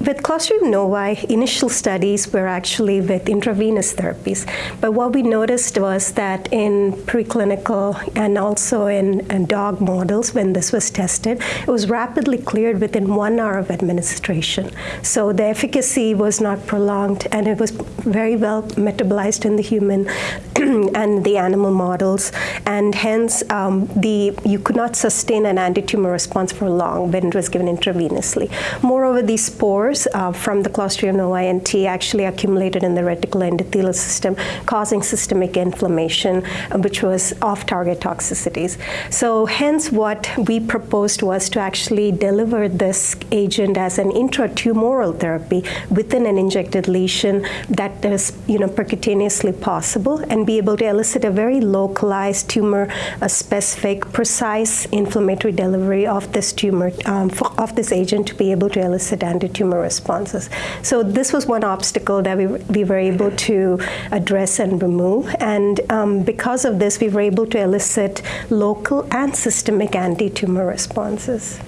With Clostridium novae, initial studies were actually with intravenous therapies. But what we noticed was that in preclinical and also in, in, dog models, when this was tested, it was rapidly cleared within one hour of administration. So the efficacy was not prolonged, and it was very well metabolized in the human and the animal models. And hence, um, the, you could not sustain an anti-tumor response for long when it was given intravenously. Moreover, these spores uh, from the Clostridium novae actually accumulated in the reticuloendothelial system, causing systemic inflammation, uh, which was off-target toxicities. So hence what we proposed was to actually deliver this agent as an intratumoral therapy within an injected lesion that is you know, percutaneously possible and be able to elicit a very localized tumor, a specific, precise inflammatory delivery of this tumor, um, of this agent to be able to elicit anti-tumor responses. So this was one obstacle that we, we were able to address and remove. And um, because of this, we were able to elicit local and systemic anti-tumor responses.